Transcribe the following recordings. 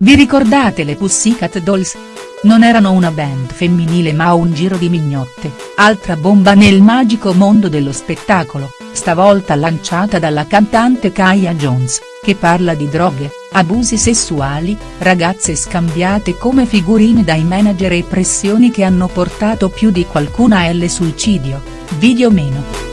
Vi ricordate le Pussycat Dolls? Non erano una band femminile ma un giro di mignotte, altra bomba nel magico mondo dello spettacolo, stavolta lanciata dalla cantante Kaya Jones, che parla di droghe, abusi sessuali, ragazze scambiate come figurine dai manager e pressioni che hanno portato più di qualcuna al suicidio, video meno.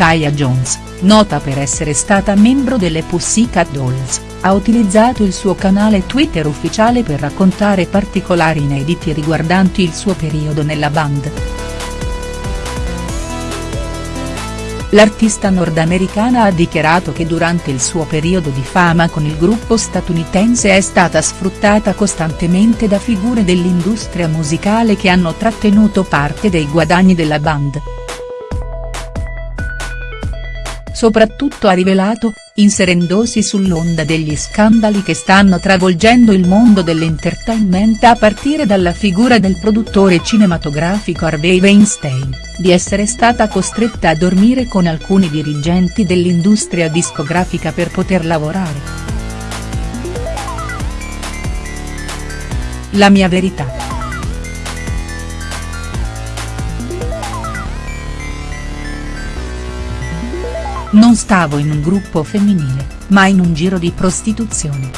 Kaya Jones nota per essere stata membro delle Pussycat Dolls, ha utilizzato il suo canale Twitter ufficiale per raccontare particolari inediti riguardanti il suo periodo nella band. L'artista nordamericana ha dichiarato che durante il suo periodo di fama con il gruppo statunitense è stata sfruttata costantemente da figure dell'industria musicale che hanno trattenuto parte dei guadagni della band soprattutto ha rivelato, inserendosi sull'onda degli scandali che stanno travolgendo il mondo dell'entertainment a partire dalla figura del produttore cinematografico Harvey Weinstein, di essere stata costretta a dormire con alcuni dirigenti dell'industria discografica per poter lavorare. La mia verità. Non stavo in un gruppo femminile, ma in un giro di prostituzione.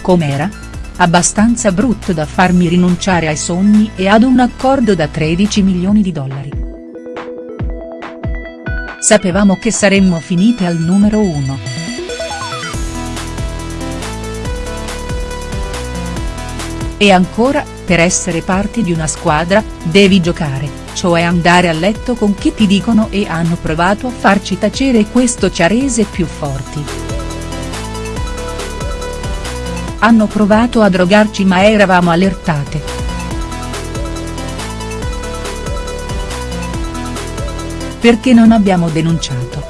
Com'era? Abbastanza brutto da farmi rinunciare ai sogni e ad un accordo da 13 milioni di dollari. Sapevamo che saremmo finite al numero uno. E ancora, per essere parte di una squadra, devi giocare, cioè andare a letto con chi ti dicono e hanno provato a farci tacere e questo ci ha rese più forti. Hanno provato a drogarci ma eravamo allertate. Perché non abbiamo denunciato?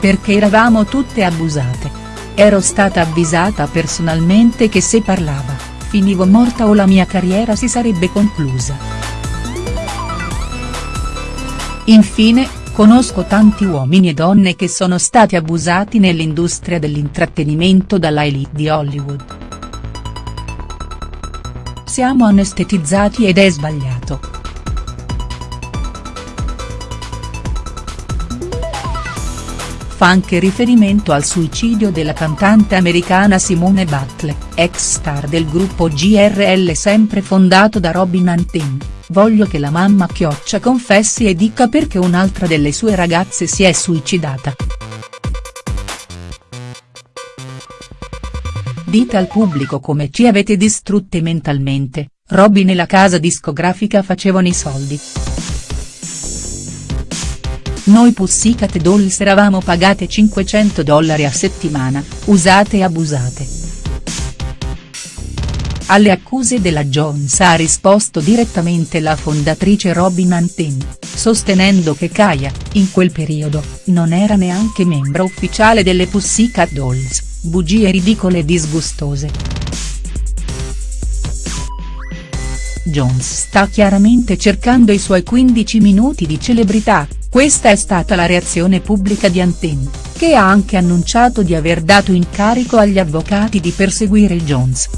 Perché eravamo tutte abusate. Ero stata avvisata personalmente che se parlava finivo morta o la mia carriera si sarebbe conclusa. Infine, conosco tanti uomini e donne che sono stati abusati nell'industria dell'intrattenimento dalla elite di Hollywood. Siamo anestetizzati ed è sbagliato. Fa anche riferimento al suicidio della cantante americana Simone Butler, ex star del gruppo GRL sempre fondato da Robin Antin, voglio che la mamma Chioccia confessi e dica perché un'altra delle sue ragazze si è suicidata. Dite al pubblico come ci avete distrutte mentalmente, Robin e la casa discografica facevano i soldi. Noi Pussycat Dolls eravamo pagate 500 dollari a settimana, usate e abusate. Alle accuse della Jones ha risposto direttamente la fondatrice Robin Antin, sostenendo che Kaya, in quel periodo, non era neanche membro ufficiale delle Pussycat Dolls, bugie ridicole e disgustose. Jones sta chiaramente cercando i suoi 15 minuti di celebrità, questa è stata la reazione pubblica di Anten, che ha anche annunciato di aver dato incarico agli avvocati di perseguire Jones.